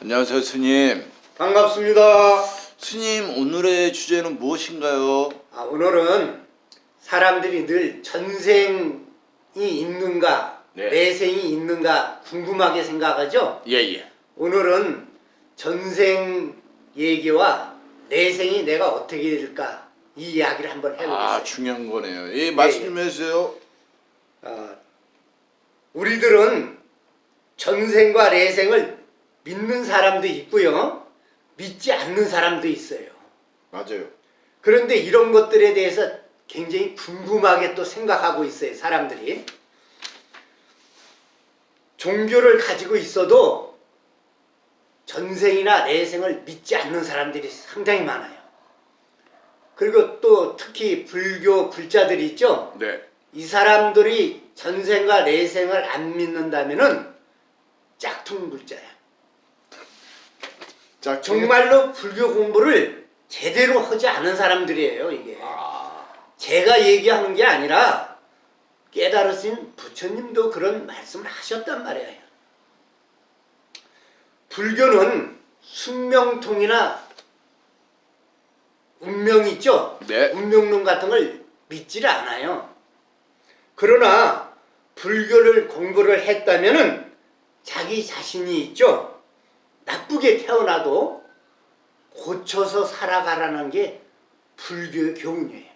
안녕하세요 스님 반갑습니다. 스님 오늘의 주제는 무엇인가요? 아, 오늘은 사람들이 늘 전생이 있는가 네. 내생이 있는가 궁금하게 생각하죠. 예예 오늘은 전생 얘기와 내생이 내가 어떻게 될까 이 이야기를 한번 해보겠습니다. 아 중요한 거네요 예 말씀 좀 해주세요 어, 우리들은 전생과 내생을 믿는 사람도 있고요. 믿지 않는 사람도 있어요. 맞아요 그런데 이런 것들에 대해서 굉장히 궁금하게 또 생각하고 있어요. 사람들이. 종교를 가지고 있어도 전생이나 내생을 믿지 않는 사람들이 상당히 많아요. 그리고 또 특히 불교 불자들이 있죠. 네 이 사람들이 전생과 내생을 안 믿는다면 은 짝퉁 불자야. 자 정말로 불교 공부를 제대로 하지 않은 사람들이에요, 이게. 아, 제가 얘기하는 게 아니라 깨달으신 부처님도 그런 말씀을 하셨단 말이에요. 불교는 숙명통이나 운명 있죠? 네. 운명론 같은 걸 믿지를 않아요. 그러나 불교를 공부를 했다면 은 자기 자신이 있죠? 나쁘게 태어나도 고쳐서 살아가라는 게 불교의 교훈이에요.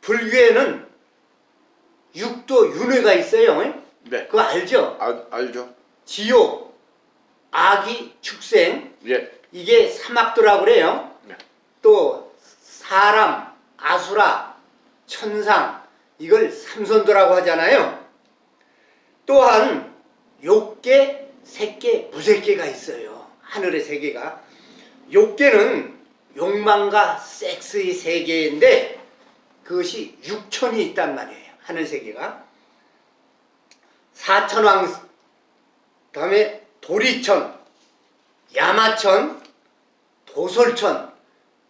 불교에는 육도 윤회가 있어요. 네 그거 알죠? 아, 알죠 지옥, 아기, 축생 예 이게 사막도라고 그래요. 네. 또 사람, 아수라, 천상 이걸 삼선도라고 하잖아요. 또한 욕계, 색계, 무색계가 있어요. 하늘의 세계가. 욕계는 욕망과 섹스의 세계인데 그것이 육천이 있단 말이에요. 하늘 세계가. 사천왕 다음에 도리천, 야마천, 도솔천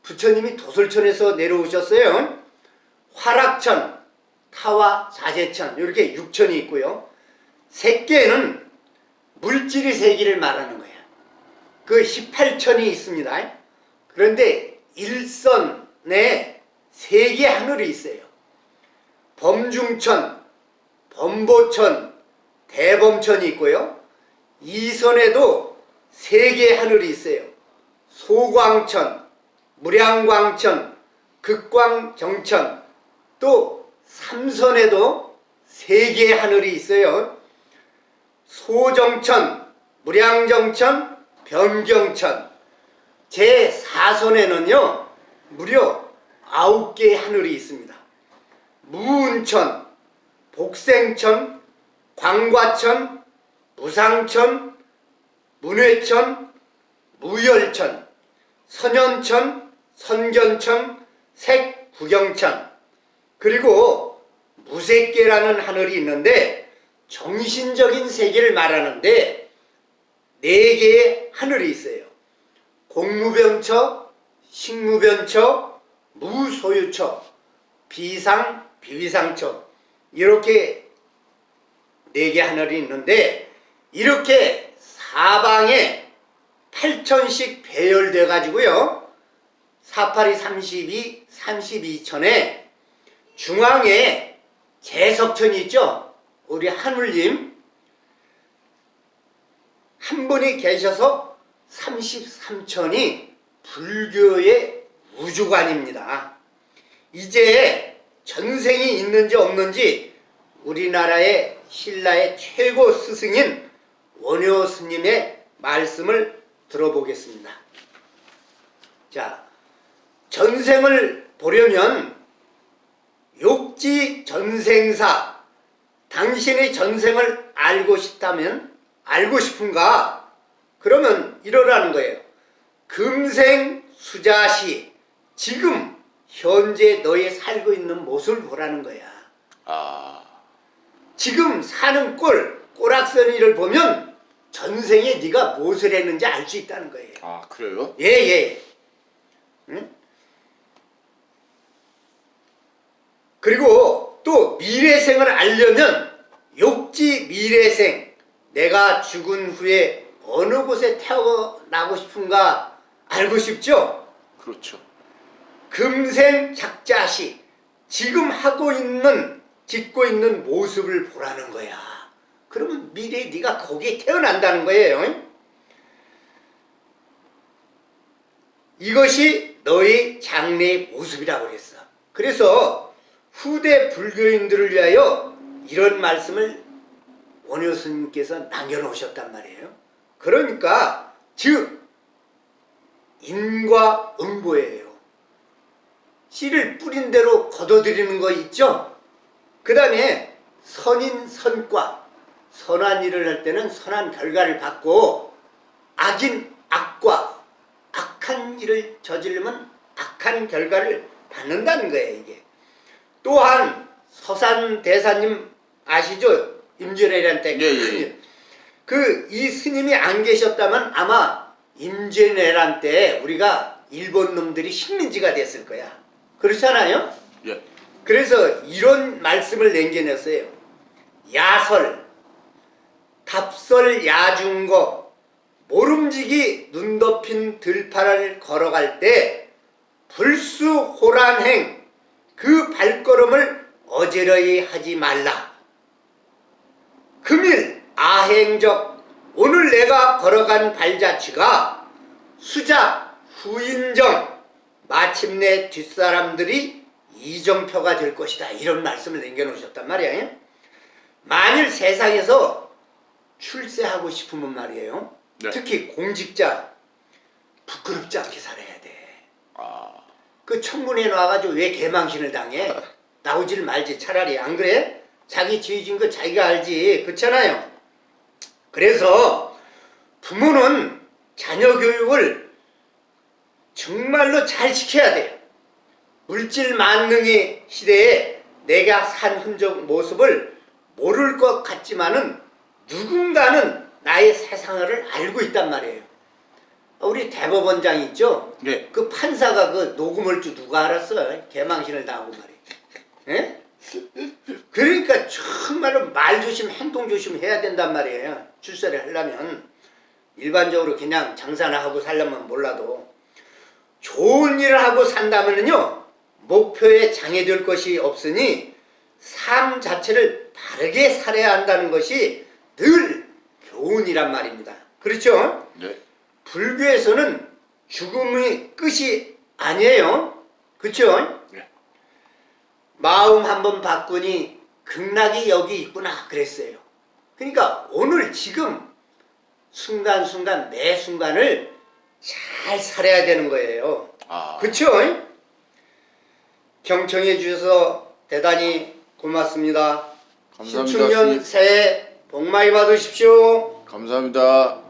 부처님이 도솔천에서 내려오셨어요. 화락천, 타와 자재천 이렇게 육천이 있고요. 색계는 물질의 세계를 말하는 거야. 그 18천이 있습니다. 그런데 일선에 세 개 하늘이 있어요. 범중천, 범보천, 대범천이 있고요. 이선에도 세 개의 하늘이 있어요. 소광천, 무량광천, 극광정천, 또 삼선에도 세 개의 하늘이 있어요. 소정천, 무량정천, 변경천. 제 4선에는요, 무려 아홉 개의 하늘이 있습니다. 무운천, 복생천, 광과천, 무상천, 문회천, 무열천, 선현천, 선견천, 색구경천 그리고 무색계라는 하늘이 있는데 정신적인 세계를 말하는데 네 개의 하늘이 있어요. 공무변처, 식무변처, 무소유처, 비상, 비위상처 이렇게 네 개 하늘이 있는데 이렇게 사방에 8천씩 배열돼 가지고요. 48이 32, 32천에 중앙에 재석천이 있죠. 우리 하늘님 한 분이 계셔서 33천이 불교의 우주관입니다. 이제 전생이 있는지 없는지 우리나라의 신라의 최고 스승인 원효 스님의 말씀을 들어보겠습니다. 자, 전생을 보려면 욕지 전생사 당신의 전생을 알고 싶다면 알고 싶은가? 그러면 이러라는 거예요. 금생 수자시 지금 현재 너의 살고 있는 모습을 보라는 거야. 아 지금 사는 꼴, 꼬락서니를 보면 전생에 네가 무엇을 했는지 알 수 있다는 거예요. 아, 그래요? 예, 예. 응? 그리고 또 미래생을 알려면 욕지 미래생 내가 죽은 후에 어느 곳에 태어나고 싶은가 알고 싶죠? 그렇죠. 금생 작자시 지금 하고 있는 짓고 있는 모습을 보라는 거야. 그러면 미래에 네가 거기에 태어난다는 거예요. 이것이 너의 장래의 모습이라고 그랬어. 그래서 후대 불교인들을 위하여 이런 말씀을 원효 스님께서 남겨놓으셨단 말이에요. 그러니까 즉 인과 응보예요. 씨를 뿌린 대로 걷어들이는 거 있죠? 그 다음에 선인 선과 선한 일을 할 때는 선한 결과를 받고 악인 악과 악한 일을 저지르면 악한 결과를 받는다는 거예요 이게 또한 서산 대사님 아시죠? 임진왜란 때 예, 예, 예. 그이 스님이 안 계셨다면 아마 임진왜란 때 우리가 일본 놈들이 식민지가 됐을 거야 그렇잖아요? 예. 그래서 이런 말씀을 남겨냈어요. 야설, 답설 야중거, 모름지기 눈 덮인 들판을 걸어갈 때 불수 호란행 그 발걸음을 어지러이 하지 말라. 금일 아행적 오늘 내가 걸어간 발자취가 수작 후인정 마침내 뒷사람들이 이정표가 될 것이다. 이런 말씀을 남겨놓으셨단 말이에요. 만일 세상에서 출세하고 싶으면 말이에요. 네. 특히 공직자 부끄럽지 않게 살아야 돼. 아, 그 청문회 나와가지고 왜 개망신을 당해? 나오질 말지 차라리 안 그래? 자기 지어진 거 자기가 알지 그렇잖아요. 그래서 부모는 자녀 교육을 정말로 잘 시켜야 돼요. 물질 만능의 시대에 내가 산 흔적 모습을 모를 것 같지만은 누군가는 나의 세상을 알고 있단 말이에요. 우리 대법원장 있죠? 예. 그 판사가 그 녹음을 줄 누가 알았어? 개망신을 당하고 말이야. 예? 그러니까 정말로 말 조심, 행동 조심 해야 된단 말이에요. 출세를 하려면. 일반적으로 그냥 장사나 하고 살려면 몰라도. 좋은 일을 하고 산다면요. 목표에 장애될 것이 없으니 삶 자체를 바르게 살아야 한다는 것이 늘 교훈이란 말입니다. 그렇죠? 네. 불교에서는 죽음이 끝이 아니에요. 그쵸? 네. 마음 한번 바꾸니 극락이 여기 있구나 그랬어요. 그러니까 오늘 지금 순간순간 매 순간을 잘 살아야 되는 거예요. 아, 그쵸? 경청해 주셔서 대단히 고맙습니다. 감사합니다. 신축년. 새해 복 많이 받으십시오. 감사합니다.